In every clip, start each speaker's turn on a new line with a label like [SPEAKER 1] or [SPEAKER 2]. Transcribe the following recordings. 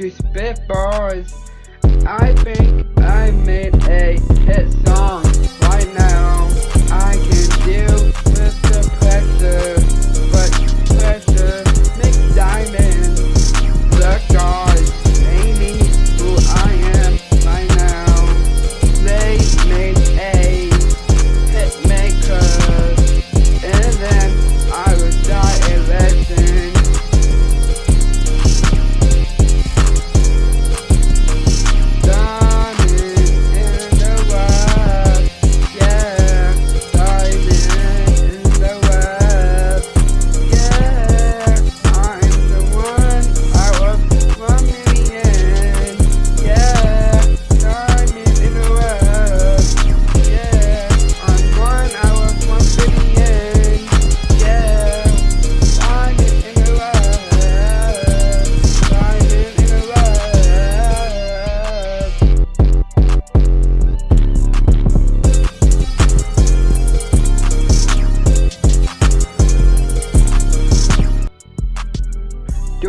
[SPEAKER 1] to spit bars. I think I made a hit song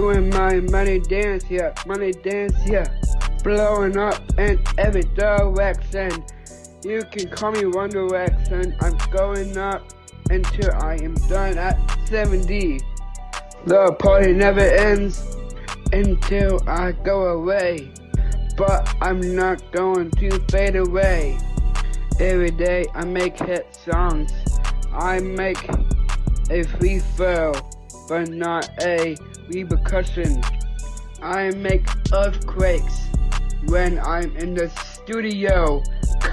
[SPEAKER 1] Doing my money dance, yeah, money dance, yeah. Blowing up in every direction. You can call me One Direction. I'm going up until I am done at 70. The party never ends until I go away. But I'm not going to fade away. Every day I make hit songs. I make a free throw, but not a repercussion. I make earthquakes when I'm in the studio,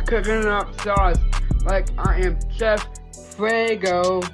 [SPEAKER 1] cooking up sauce like I am Chef Frago.